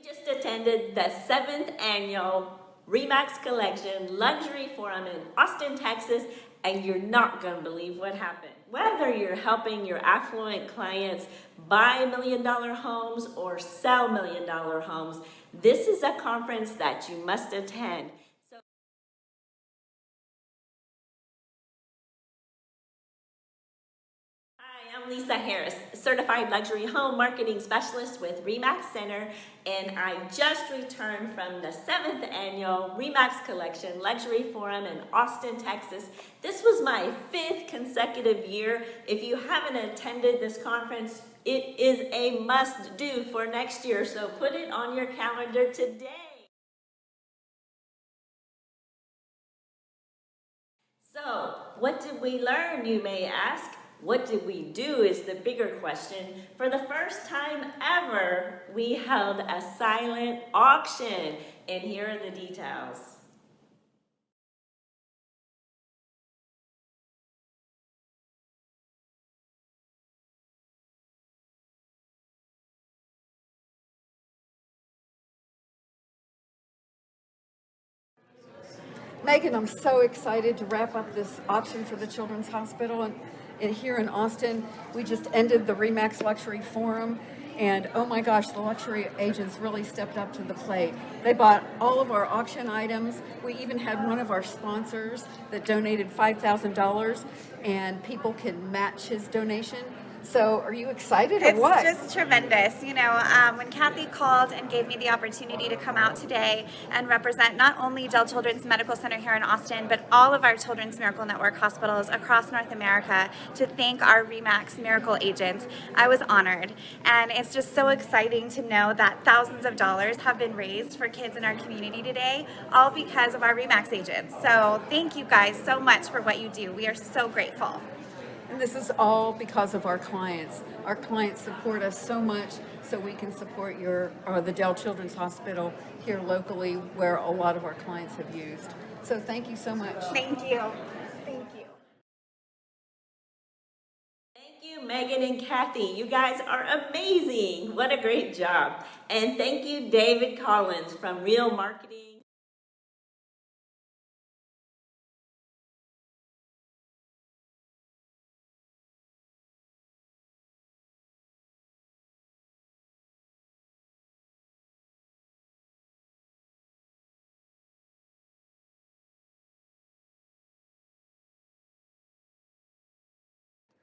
We just attended the seventh annual Remax Collection Luxury Forum in Austin, Texas, and you're not gonna believe what happened. Whether you're helping your affluent clients buy million dollar homes or sell million dollar homes, this is a conference that you must attend. Hi, I'm Lisa Harris, Certified Luxury Home Marketing Specialist with REMAX Center, and I just returned from the seventh annual REMAX Collection Luxury Forum in Austin, Texas. This was my fifth consecutive year. If you haven't attended this conference, it is a must do for next year, so put it on your calendar today. So, what did we learn, you may ask? What did we do is the bigger question. For the first time ever, we held a silent auction, and here are the details. Megan, I'm so excited to wrap up this auction for the Children's Hospital. And, and here in Austin, we just ended the REMAX Luxury Forum. And oh my gosh, the luxury agents really stepped up to the plate. They bought all of our auction items. We even had one of our sponsors that donated $5,000 and people can match his donation. So are you excited or it's what? It's just tremendous. You know, um, when Kathy called and gave me the opportunity to come out today and represent not only Dell Children's Medical Center here in Austin, but all of our Children's Miracle Network hospitals across North America to thank our REMAX Miracle agents, I was honored. And it's just so exciting to know that thousands of dollars have been raised for kids in our community today, all because of our REMAX agents. So thank you guys so much for what you do. We are so grateful. And this is all because of our clients. Our clients support us so much so we can support your or the Dell Children's Hospital here locally where a lot of our clients have used. So thank you so much. Thank you. Thank you. Thank you, Megan and Kathy. You guys are amazing. What a great job. And thank you, David Collins from Real Marketing.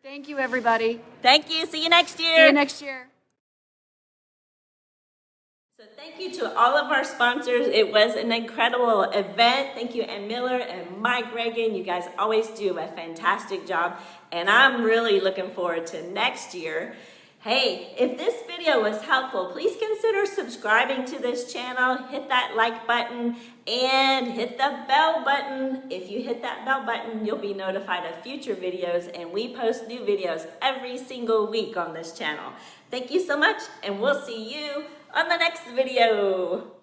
Thank you, everybody. Thank you. See you next year. See you next year. So thank you to all of our sponsors. It was an incredible event. Thank you, Ann Miller and Mike Reagan. You guys always do a fantastic job. And I'm really looking forward to next year. Hey, if this video was helpful, please consider subscribing to this channel, hit that like button, and hit the bell button. If you hit that bell button, you'll be notified of future videos, and we post new videos every single week on this channel. Thank you so much, and we'll see you on the next video.